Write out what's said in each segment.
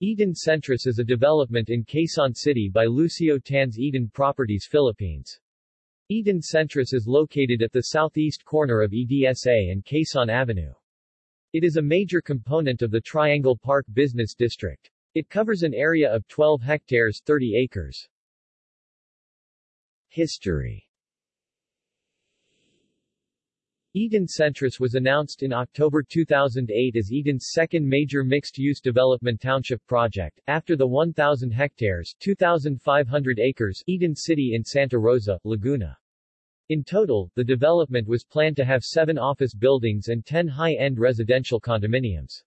Eton Centris is a development in Quezon City by Lucio Tan's Eton Properties Philippines. Eton Centris is located at the southeast corner of EDSA and Quezon Avenue. It is a major component of the Triangle Park Business District. It covers an area of 12 hectares 30 acres. History Eton Centris was announced in October 2008 as Eton's second major mixed-use development township project, after the 1,000 hectares 2,500 acres Eton City in Santa Rosa, Laguna. In total, the development was planned to have seven office buildings and 10 high-end residential condominiums.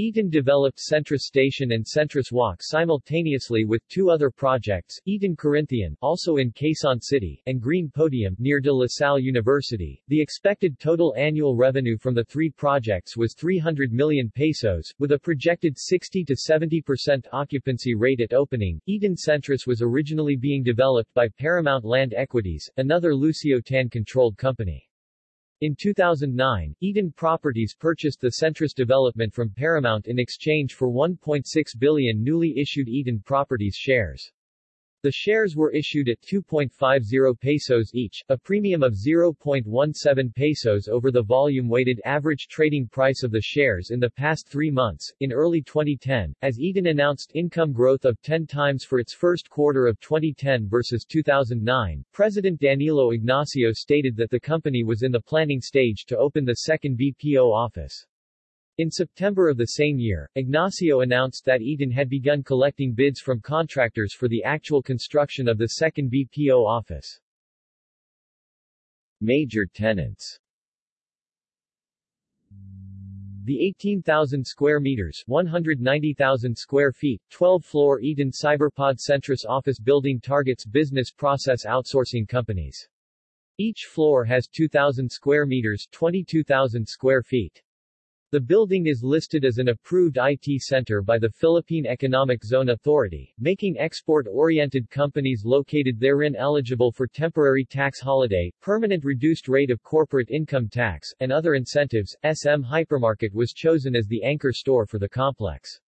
Eton developed Centris Station and Centris Walk simultaneously with two other projects, Eton Corinthian, also in Quezon City, and Green Podium, near De La Salle University. The expected total annual revenue from the three projects was 300 million pesos, with a projected 60 to 70% occupancy rate at opening. Eton Centris was originally being developed by Paramount Land Equities, another Lucio Tan-controlled company. In 2009, Eton Properties purchased the Centris development from Paramount in exchange for 1.6 billion newly issued Eton Properties shares. The shares were issued at 2.50 pesos each, a premium of 0.17 pesos over the volume-weighted average trading price of the shares in the past three months. In early 2010, as Eton announced income growth of 10 times for its first quarter of 2010 versus 2009, President Danilo Ignacio stated that the company was in the planning stage to open the second BPO office. In September of the same year, Ignacio announced that Eton had begun collecting bids from contractors for the actual construction of the second BPO office. Major tenants the 18,000 square meters 190,000 square feet, 12-floor Eton Cyberpod Centris office building targets business process outsourcing companies. Each floor has 2,000 square meters 22,000 square feet. The building is listed as an approved IT center by the Philippine Economic Zone Authority, making export-oriented companies located therein eligible for temporary tax holiday, permanent reduced rate of corporate income tax, and other incentives. SM Hypermarket was chosen as the anchor store for the complex.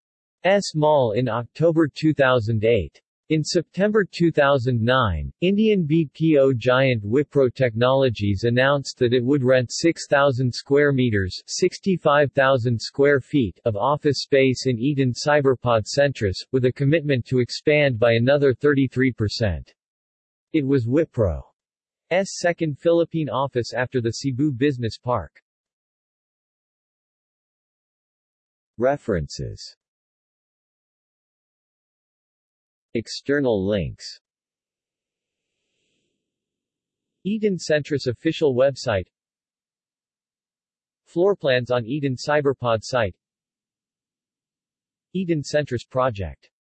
S Mall in October 2008. In September 2009, Indian BPO giant Wipro Technologies announced that it would rent 6,000 square meters 65,000 square feet of office space in Eton Cyberpod Centris, with a commitment to expand by another 33%. It was Wipro's second Philippine office after the Cebu Business Park. References External links. Eton Centris official website. Floorplans on Eton Cyberpod site. Eton Centris project